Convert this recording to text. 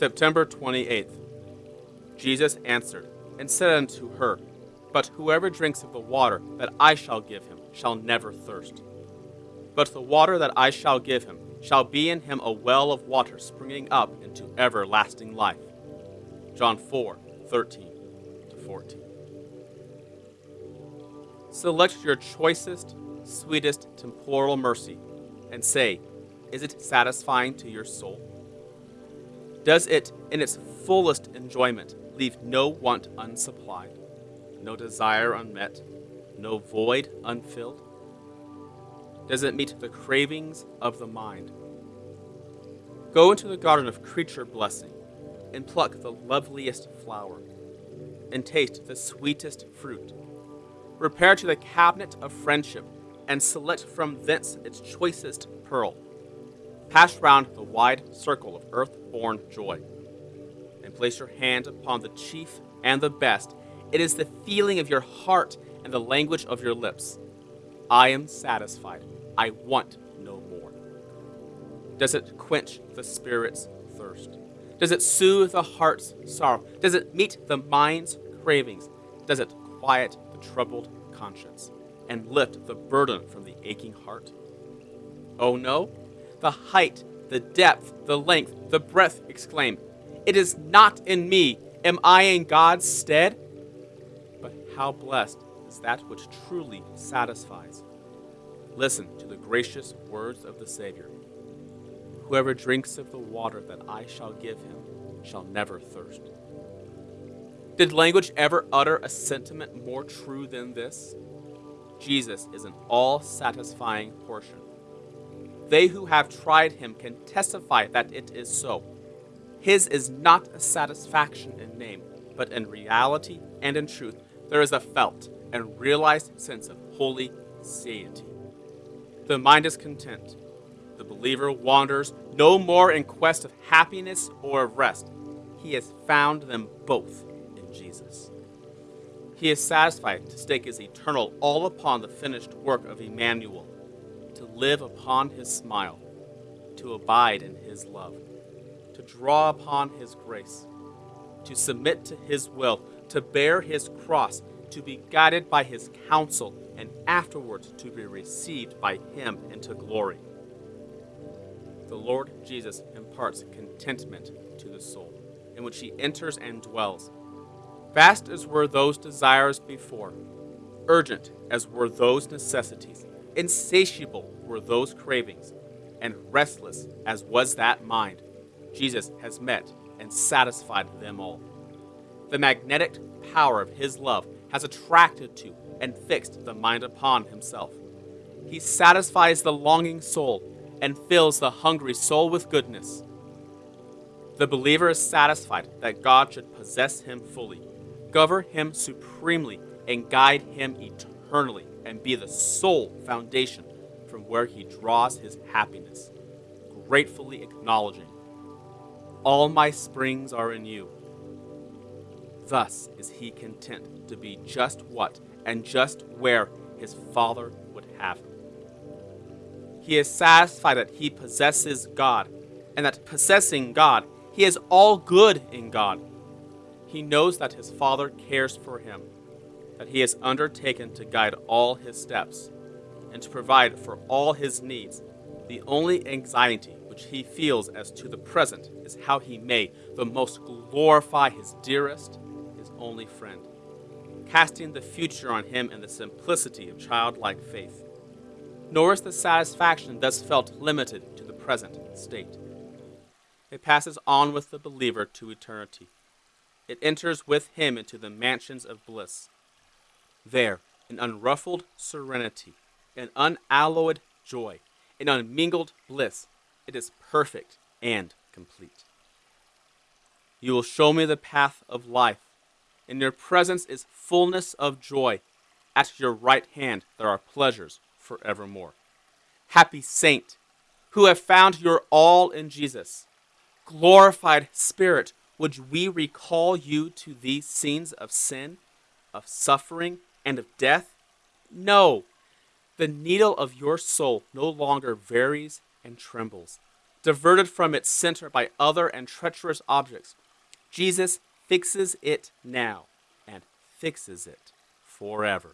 September 28th. Jesus answered and said unto her, But whoever drinks of the water that I shall give him shall never thirst. But the water that I shall give him shall be in him a well of water springing up into everlasting life. John 4 13 to 14. Select your choicest, sweetest temporal mercy and say, Is it satisfying to your soul? Does it, in its fullest enjoyment, leave no want unsupplied, no desire unmet, no void unfilled? Does it meet the cravings of the mind? Go into the garden of creature blessing and pluck the loveliest flower and taste the sweetest fruit. Repair to the cabinet of friendship and select from thence its choicest pearl. Pass round the wide circle of earth born joy and place your hand upon the chief and the best. It is the feeling of your heart and the language of your lips. I am satisfied. I want no more. Does it quench the spirit's thirst? Does it soothe the heart's sorrow? Does it meet the mind's cravings? Does it quiet the troubled conscience and lift the burden from the aching heart? Oh no? The height, the depth, the length, the breadth exclaim, It is not in me. Am I in God's stead? But how blessed is that which truly satisfies. Listen to the gracious words of the Savior. Whoever drinks of the water that I shall give him shall never thirst. Did language ever utter a sentiment more true than this? Jesus is an all satisfying portion. They who have tried him can testify that it is so. His is not a satisfaction in name, but in reality and in truth, there is a felt and realized sense of holy satiety. The mind is content. The believer wanders no more in quest of happiness or of rest. He has found them both in Jesus. He is satisfied to stake his eternal all upon the finished work of Emmanuel, to live upon his smile, to abide in his love, to draw upon his grace, to submit to his will, to bear his cross, to be guided by his counsel, and afterwards to be received by him into glory. The Lord Jesus imparts contentment to the soul, in which he enters and dwells. Vast as were those desires before, urgent as were those necessities, insatiable were those cravings, and restless as was that mind, Jesus has met and satisfied them all. The magnetic power of his love has attracted to and fixed the mind upon himself. He satisfies the longing soul and fills the hungry soul with goodness. The believer is satisfied that God should possess him fully, govern him supremely, and guide him eternally, and be the sole foundation from where he draws his happiness, gratefully acknowledging, All my springs are in you. Thus is he content to be just what and just where his Father would have him. He is satisfied that he possesses God, and that possessing God, he is all good in God. He knows that his Father cares for him, that he has undertaken to guide all his steps, and to provide for all his needs. The only anxiety which he feels as to the present is how he may the most glorify his dearest, his only friend, casting the future on him in the simplicity of childlike faith. Nor is the satisfaction thus felt limited to the present state. It passes on with the believer to eternity. It enters with him into the mansions of bliss. There, an unruffled serenity, an unalloyed joy, an unmingled bliss, it is perfect and complete. You will show me the path of life. In your presence is fullness of joy. At your right hand there are pleasures forevermore. Happy saint, who have found your all in Jesus. Glorified Spirit, would we recall you to these scenes of sin, of suffering, and of death? No. The needle of your soul no longer varies and trembles, diverted from its center by other and treacherous objects, Jesus fixes it now and fixes it forever.